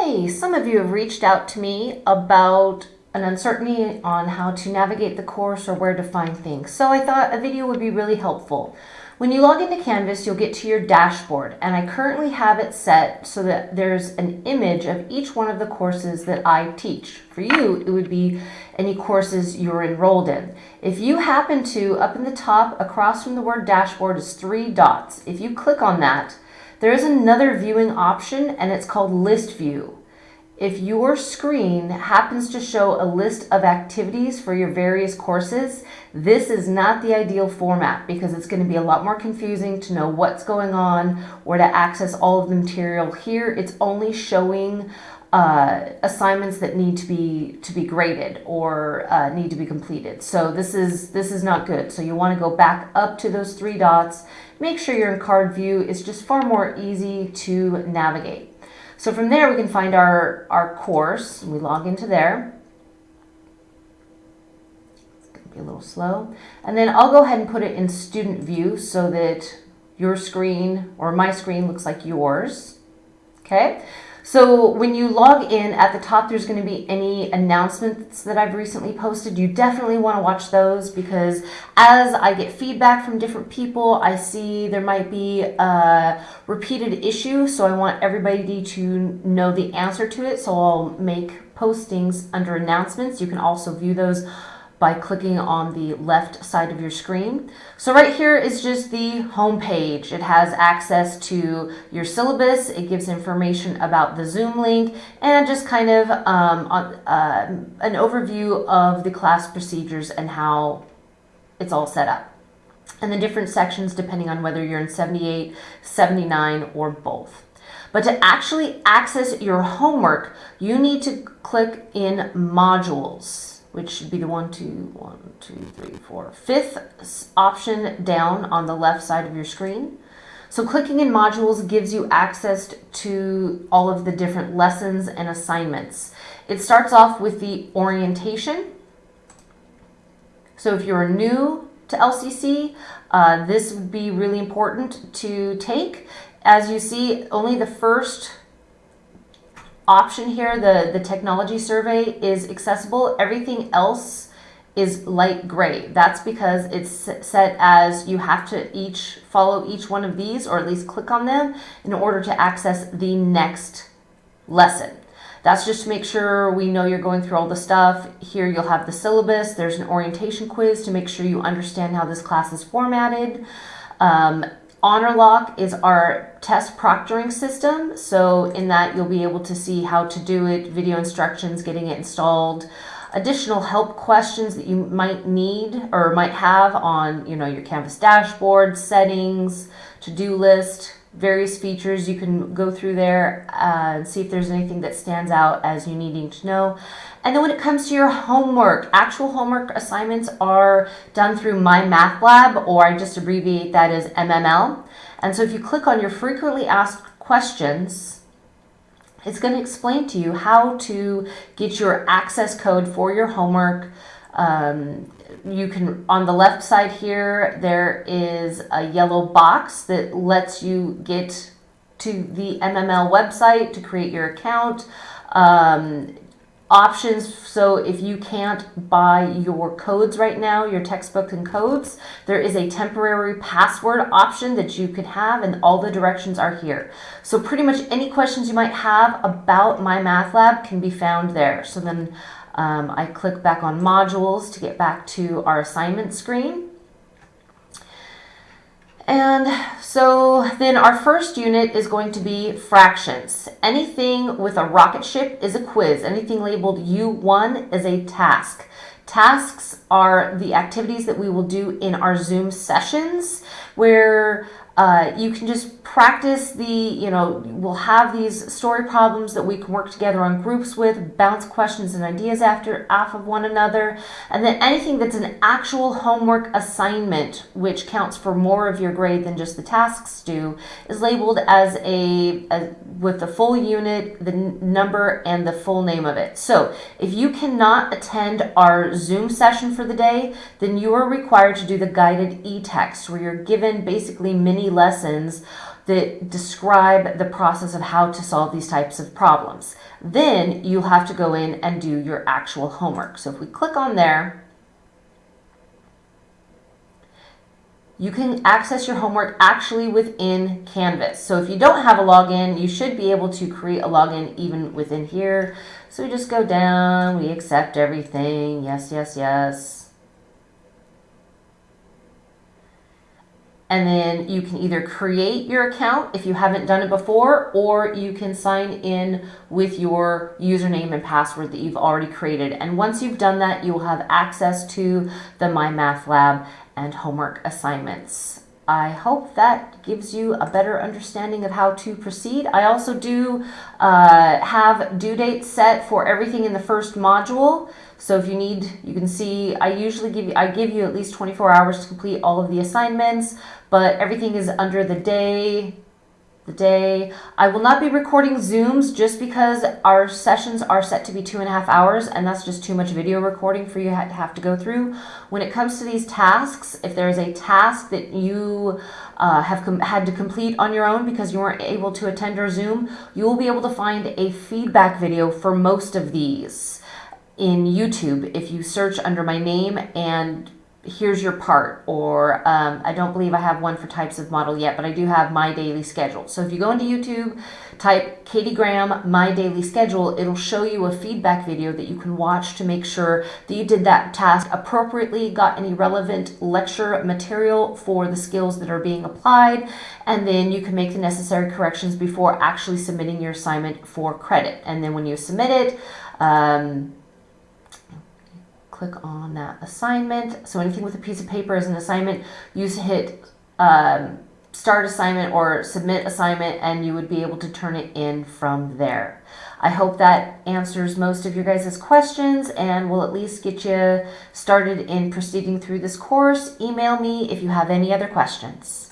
Hey, some of you have reached out to me about an uncertainty on how to navigate the course or where to find things. So I thought a video would be really helpful. When you log into Canvas, you'll get to your dashboard, and I currently have it set so that there's an image of each one of the courses that I teach. For you, it would be any courses you're enrolled in. If you happen to, up in the top, across from the word dashboard is three dots. If you click on that, there is another viewing option and it's called list view. If your screen happens to show a list of activities for your various courses, this is not the ideal format because it's going to be a lot more confusing to know what's going on or to access all of the material. Here it's only showing uh, assignments that need to be to be graded or uh, need to be completed. So this is this is not good. So you want to go back up to those three dots. Make sure you're in card view. It's just far more easy to navigate. So from there we can find our our course. We log into there. It's to be a little slow. And then I'll go ahead and put it in student view so that your screen or my screen looks like yours. Okay. So when you log in at the top, there's going to be any announcements that I've recently posted. You definitely want to watch those because as I get feedback from different people, I see there might be a repeated issue. So I want everybody to know the answer to it. So I'll make postings under announcements. You can also view those by clicking on the left side of your screen. So right here is just the home page. It has access to your syllabus. It gives information about the Zoom link and just kind of um, uh, an overview of the class procedures and how it's all set up. And the different sections depending on whether you're in 78, 79, or both. But to actually access your homework, you need to click in modules which should be the one, two, one, two, three, four, fifth option down on the left side of your screen. So clicking in modules gives you access to all of the different lessons and assignments. It starts off with the orientation. So if you're new to LCC, uh, this would be really important to take. As you see, only the first option here, the, the technology survey is accessible. Everything else is light gray. That's because it's set as you have to each follow each one of these or at least click on them in order to access the next lesson. That's just to make sure we know you're going through all the stuff. Here you'll have the syllabus. There's an orientation quiz to make sure you understand how this class is formatted. Um, HonorLock is our test proctoring system. So in that you'll be able to see how to do it, video instructions, getting it installed, additional help questions that you might need or might have on you know your Canvas dashboard, settings, to-do list, various features. You can go through there uh, and see if there's anything that stands out as you needing to know. And then when it comes to your homework, actual homework assignments are done through My Math Lab, or I just abbreviate that as MML. And so if you click on your frequently asked questions, it's going to explain to you how to get your access code for your homework. Um, you can, on the left side here, there is a yellow box that lets you get to the MML website to create your account. Um, options so if you can't buy your codes right now your textbook and codes there is a temporary password option that you could have and all the directions are here so pretty much any questions you might have about my math lab can be found there so then um, I click back on modules to get back to our assignment screen and so then our first unit is going to be fractions. Anything with a rocket ship is a quiz. Anything labeled U1 is a task. Tasks are the activities that we will do in our Zoom sessions where uh, you can just practice the, you know, we'll have these story problems that we can work together on groups with, bounce questions and ideas after off of one another, and then anything that's an actual homework assignment, which counts for more of your grade than just the tasks do, is labeled as a, a with the full unit, the number, and the full name of it. So if you cannot attend our Zoom session for the day, then you are required to do the guided e-text where you're given basically mini lessons that describe the process of how to solve these types of problems. Then you'll have to go in and do your actual homework. So if we click on there, you can access your homework actually within Canvas. So if you don't have a login, you should be able to create a login even within here. So we just go down, we accept everything, yes, yes, yes. And then you can either create your account if you haven't done it before, or you can sign in with your username and password that you've already created. And once you've done that, you will have access to the My Math Lab and homework assignments. I hope that gives you a better understanding of how to proceed. I also do uh, have due dates set for everything in the first module. So if you need, you can see, I usually give you, I give you at least 24 hours to complete all of the assignments, but everything is under the day, the day. I will not be recording Zooms just because our sessions are set to be two and a half hours and that's just too much video recording for you to have to go through. When it comes to these tasks, if there is a task that you uh, have had to complete on your own because you weren't able to attend our Zoom, you will be able to find a feedback video for most of these in YouTube if you search under my name and here's your part or um, I don't believe I have one for types of model yet but I do have my daily schedule. So if you go into YouTube type Katie Graham my daily schedule it'll show you a feedback video that you can watch to make sure that you did that task appropriately got any relevant lecture material for the skills that are being applied and then you can make the necessary corrections before actually submitting your assignment for credit. And then when you submit it um, click on that assignment. So anything with a piece of paper is an assignment. You hit um, start assignment or submit assignment and you would be able to turn it in from there. I hope that answers most of your guys' questions and will at least get you started in proceeding through this course. Email me if you have any other questions.